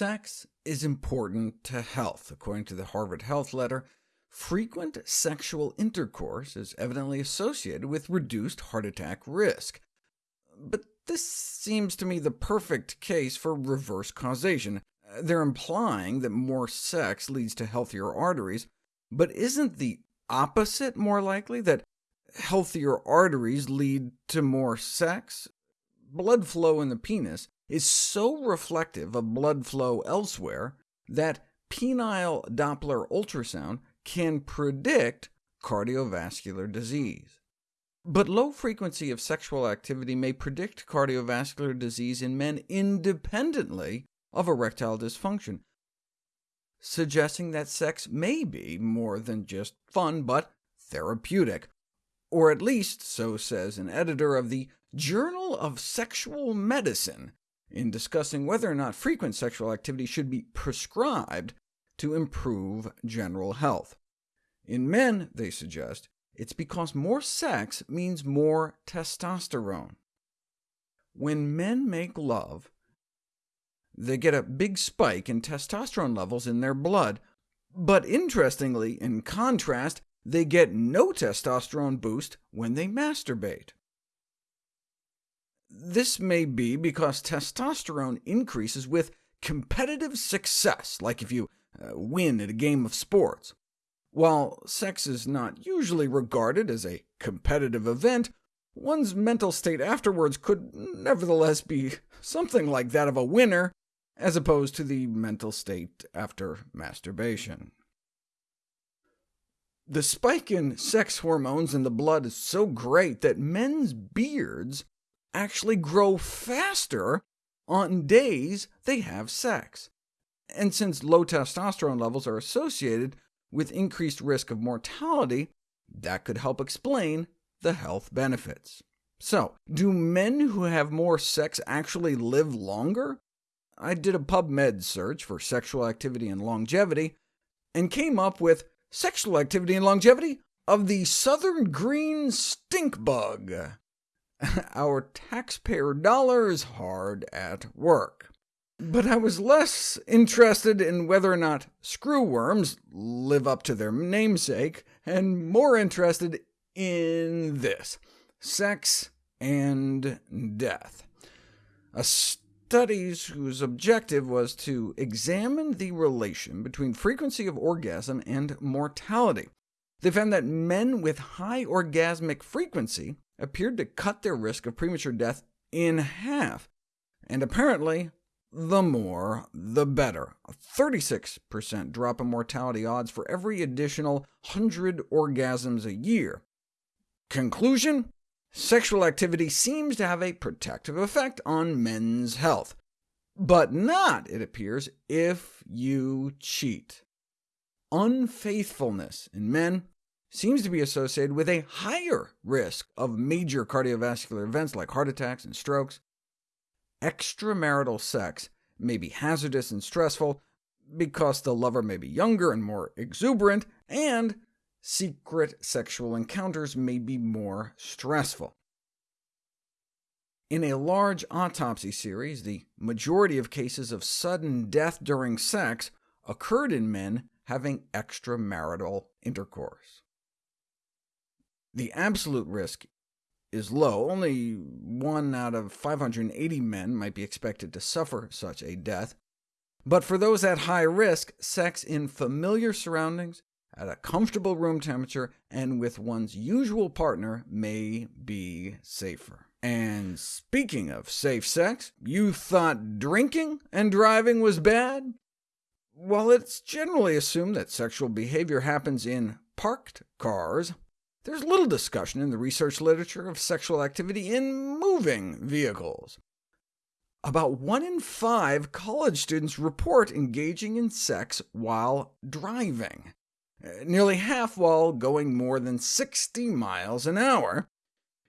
Sex is important to health. According to the Harvard Health Letter, frequent sexual intercourse is evidently associated with reduced heart attack risk. But this seems to me the perfect case for reverse causation. They're implying that more sex leads to healthier arteries, but isn't the opposite more likely, that healthier arteries lead to more sex? Blood flow in the penis is so reflective of blood flow elsewhere that penile Doppler ultrasound can predict cardiovascular disease. But low frequency of sexual activity may predict cardiovascular disease in men independently of erectile dysfunction, suggesting that sex may be more than just fun, but therapeutic, or at least so says an editor of the Journal of Sexual Medicine, in discussing whether or not frequent sexual activity should be prescribed to improve general health. In men, they suggest, it's because more sex means more testosterone. When men make love, they get a big spike in testosterone levels in their blood, but interestingly, in contrast, they get no testosterone boost when they masturbate. This may be because testosterone increases with competitive success, like if you uh, win at a game of sports. While sex is not usually regarded as a competitive event, one's mental state afterwards could nevertheless be something like that of a winner, as opposed to the mental state after masturbation. The spike in sex hormones in the blood is so great that men's beards actually grow faster on days they have sex. And since low testosterone levels are associated with increased risk of mortality, that could help explain the health benefits. So, do men who have more sex actually live longer? I did a PubMed search for sexual activity and longevity, and came up with sexual activity and longevity of the southern green stink bug. Our taxpayer dollar is hard at work. But I was less interested in whether or not screwworms live up to their namesake, and more interested in this sex and death. A studies whose objective was to examine the relation between frequency of orgasm and mortality. They found that men with high orgasmic frequency appeared to cut their risk of premature death in half, and apparently the more, the better. A 36% drop in mortality odds for every additional 100 orgasms a year. Conclusion? Sexual activity seems to have a protective effect on men's health, but not, it appears, if you cheat. Unfaithfulness in men seems to be associated with a higher risk of major cardiovascular events like heart attacks and strokes. Extramarital sex may be hazardous and stressful because the lover may be younger and more exuberant, and secret sexual encounters may be more stressful. In a large autopsy series, the majority of cases of sudden death during sex occurred in men having extramarital intercourse. The absolute risk is low. Only 1 out of 580 men might be expected to suffer such a death. But for those at high risk, sex in familiar surroundings, at a comfortable room temperature, and with one's usual partner may be safer. And speaking of safe sex, you thought drinking and driving was bad? While it's generally assumed that sexual behavior happens in parked cars, there's little discussion in the research literature of sexual activity in moving vehicles. About one in five college students report engaging in sex while driving, uh, nearly half while going more than 60 miles an hour,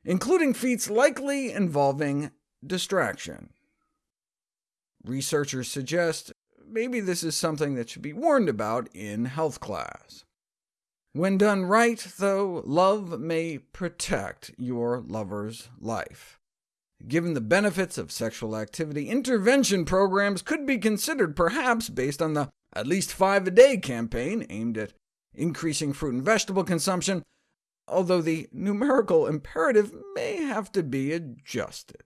including feats likely involving distraction. Researchers suggest maybe this is something that should be warned about in health class. When done right, though, love may protect your lover's life. Given the benefits of sexual activity, intervention programs could be considered, perhaps based on the at least five a day campaign aimed at increasing fruit and vegetable consumption, although the numerical imperative may have to be adjusted.